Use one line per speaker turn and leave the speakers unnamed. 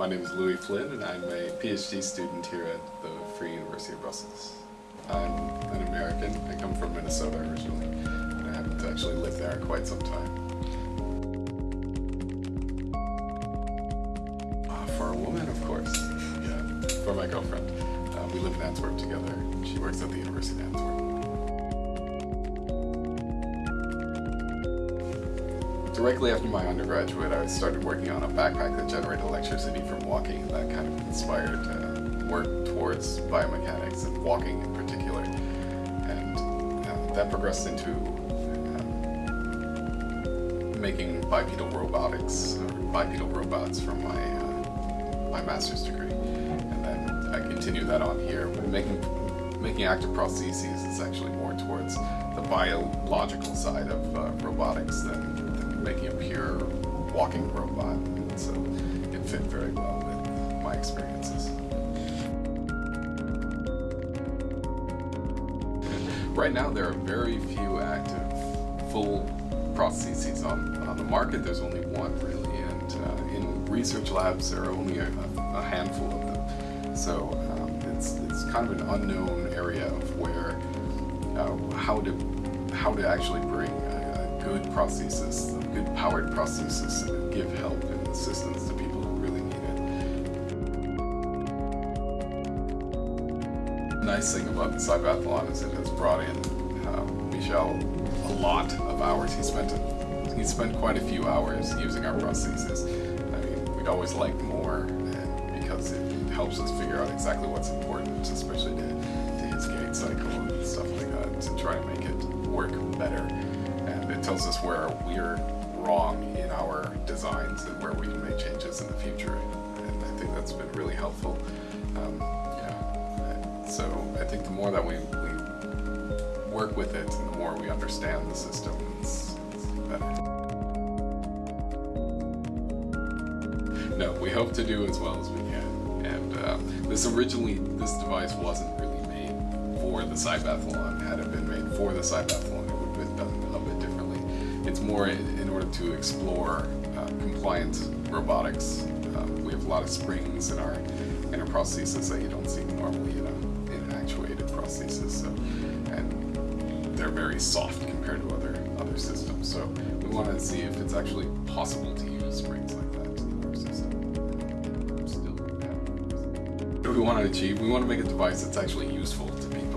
My name is Louis Flynn and I'm a PhD student here at the Free University of Brussels. I'm an American. I come from Minnesota originally and I haven't actually lived there in quite some time. Uh, for a woman, of course. Yeah, for my girlfriend. Uh, we live in Antwerp together. She works at the University of Antwerp. Directly after my undergraduate, I started working on a backpack that generated electricity from walking. That kind of inspired uh, work towards biomechanics and walking in particular. And uh, that progressed into um, making bipedal robotics, or bipedal robots from my, uh, my master's degree. And then I continued that on here. Making, making active prostheses is actually more towards the biological side of uh, robotics than making a pure walking robot, and so it fit very well with my experiences. Right now there are very few active full prostheses on, on the market. There's only one really, and uh, in research labs there are only a, a handful of them. So um, it's, it's kind of an unknown area of where, uh, how to how to actually bring good prosthesis, good powered prosthesis, and give help and assistance to people who really need it. The nice thing about the Cybathlon is it has brought in uh, Michel a lot of hours. He spent a, he spent quite a few hours using our prosthesis. I mean, we'd always like more and because it, it helps us figure out exactly what's important, especially to, to his gait cycle and stuff like that, to try to make it work better it tells us where we're wrong in our designs and where we can make changes in the future. And I think that's been really helpful. Um, yeah. So I think the more that we, we work with it and the more we understand the system it's, it's better. No we hope to do as well as we can. And uh, this originally this device wasn't really made for the Cybathlon had it been made for the Cybathlon it's more in, in order to explore uh, compliant robotics. Uh, we have a lot of springs in our in our prosthesis that you don't see normally in, a, in an actuated prosthesis. So, and they're very soft compared to other other systems. So we want to see if it's actually possible to use springs like that in our system. What do we want to achieve? We want to make a device that's actually useful to people